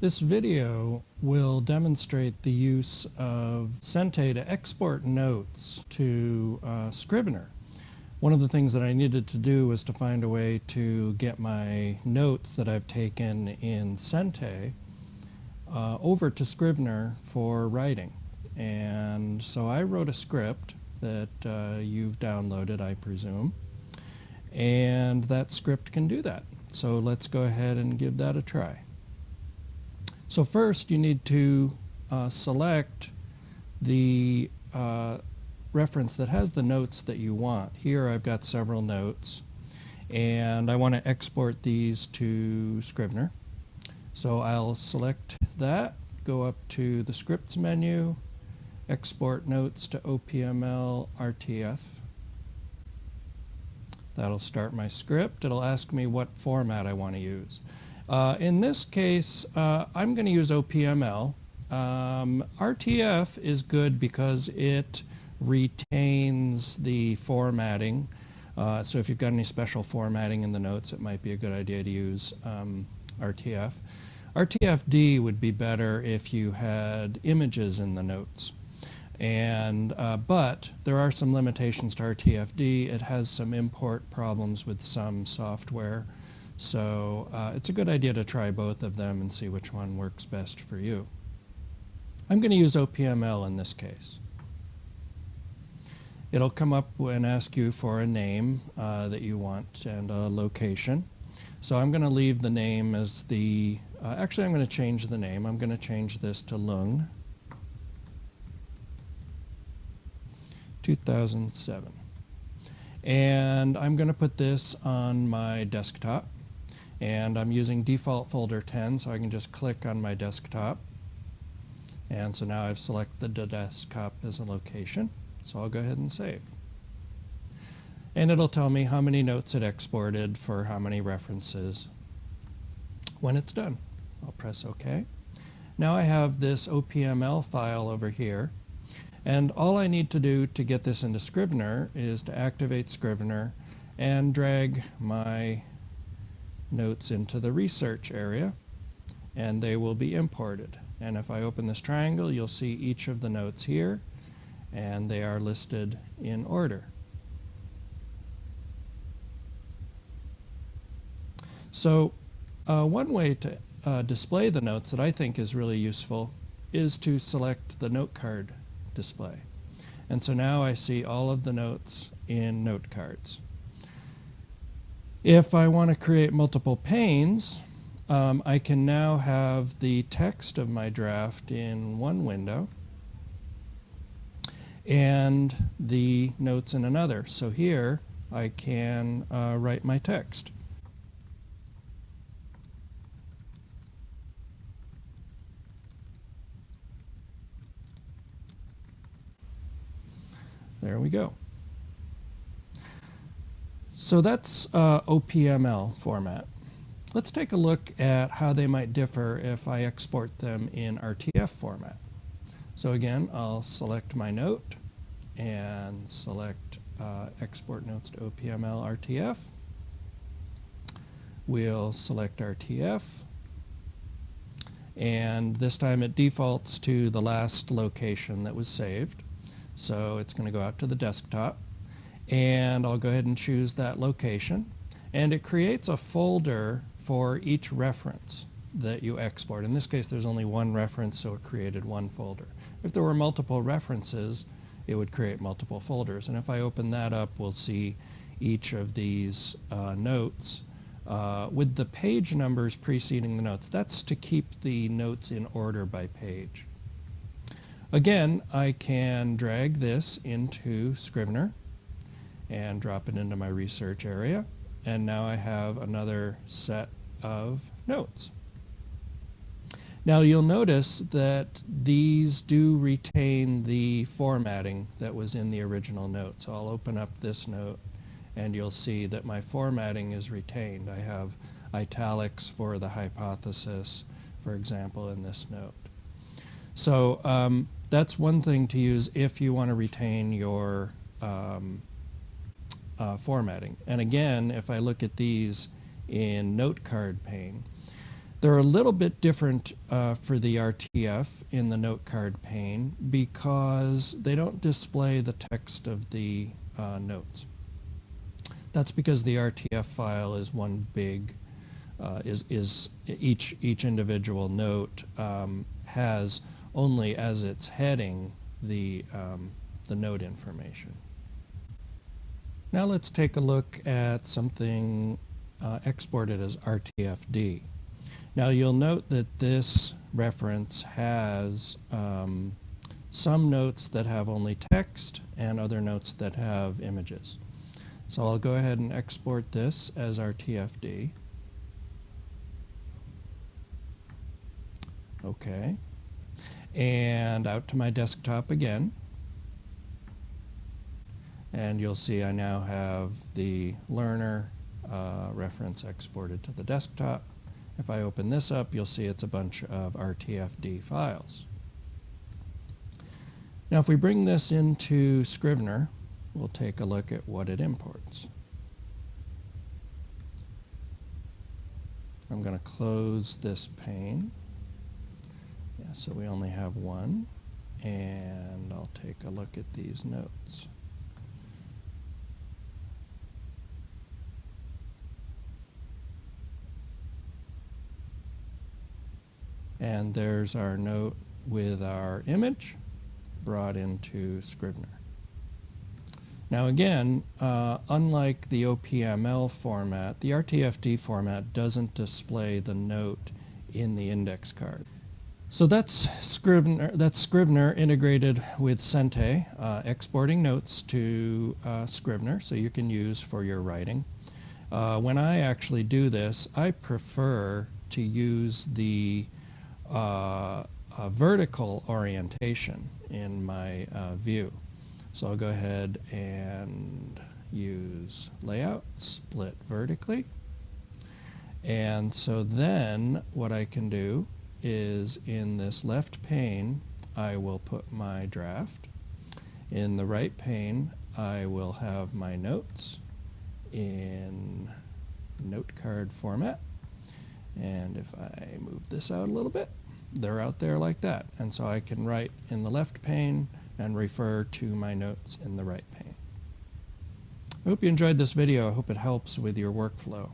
This video will demonstrate the use of Sente to export notes to uh, Scrivener. One of the things that I needed to do was to find a way to get my notes that I've taken in Sente uh, over to Scrivener for writing. And so I wrote a script that uh, you've downloaded, I presume. And that script can do that. So let's go ahead and give that a try. So first you need to uh, select the uh, reference that has the notes that you want. Here I've got several notes and I want to export these to Scrivener. So I'll select that, go up to the scripts menu, export notes to OPML RTF. That'll start my script. It'll ask me what format I want to use. Uh, in this case, uh, I'm going to use OPML. Um, RTF is good because it retains the formatting. Uh, so if you've got any special formatting in the notes, it might be a good idea to use um, RTF. RTFD would be better if you had images in the notes. And uh, but there are some limitations to RTFD. It has some import problems with some software. So uh, it's a good idea to try both of them and see which one works best for you. I'm going to use OPML in this case. It'll come up and ask you for a name uh, that you want and a location. So I'm going to leave the name as the, uh, actually I'm going to change the name. I'm going to change this to Lung 2007. And I'm going to put this on my desktop and I'm using default folder 10 so I can just click on my desktop. And so now I've selected the desktop as a location. So I'll go ahead and save. And it'll tell me how many notes it exported for how many references. When it's done I'll press OK. Now I have this OPML file over here. And all I need to do to get this into Scrivener is to activate Scrivener and drag my notes into the research area and they will be imported. And if I open this triangle, you'll see each of the notes here and they are listed in order. So uh, one way to uh, display the notes that I think is really useful is to select the note card display. And so now I see all of the notes in note cards. If I want to create multiple panes, um, I can now have the text of my draft in one window and the notes in another. So here I can uh, write my text. There we go. So that's uh, OPML format. Let's take a look at how they might differ if I export them in RTF format. So again, I'll select my note and select uh, export notes to OPML RTF. We'll select RTF and this time it defaults to the last location that was saved. So it's going to go out to the desktop and I'll go ahead and choose that location and it creates a folder for each reference that you export. In this case there's only one reference so it created one folder. If there were multiple references it would create multiple folders and if I open that up we'll see each of these uh, notes uh, with the page numbers preceding the notes. That's to keep the notes in order by page. Again, I can drag this into Scrivener and drop it into my research area. And now I have another set of notes. Now you'll notice that these do retain the formatting that was in the original note. So I'll open up this note and you'll see that my formatting is retained. I have italics for the hypothesis, for example, in this note. So um, that's one thing to use if you want to retain your um, uh, formatting. And again, if I look at these in note card pane, They're a little bit different uh, for the RTF in the note card pane because they don't display the text of the uh, notes. That's because the RTF file is one big, uh, is, is each, each individual note um, has only as its heading the, um, the note information. Now let's take a look at something uh, exported as RTFD. Now you'll note that this reference has um, some notes that have only text and other notes that have images. So I'll go ahead and export this as RTFD. Okay. And out to my desktop again. And you'll see I now have the learner uh, reference exported to the desktop. If I open this up, you'll see it's a bunch of RTFD files. Now if we bring this into Scrivener, we'll take a look at what it imports. I'm going to close this pane. Yeah, so we only have one. And I'll take a look at these notes. And there's our note with our image brought into Scrivener. Now again, uh, unlike the OPML format, the RTFD format doesn't display the note in the index card. So that's Scrivener, that's Scrivener integrated with Sente, uh, exporting notes to uh, Scrivener so you can use for your writing. Uh, when I actually do this, I prefer to use the uh, vertical orientation in my uh, view. So I'll go ahead and use layout, split vertically. And so then what I can do is in this left pane, I will put my draft. In the right pane, I will have my notes in note card format. And if I move this out a little bit, they're out there like that. And so I can write in the left pane and refer to my notes in the right pane. I hope you enjoyed this video. I hope it helps with your workflow.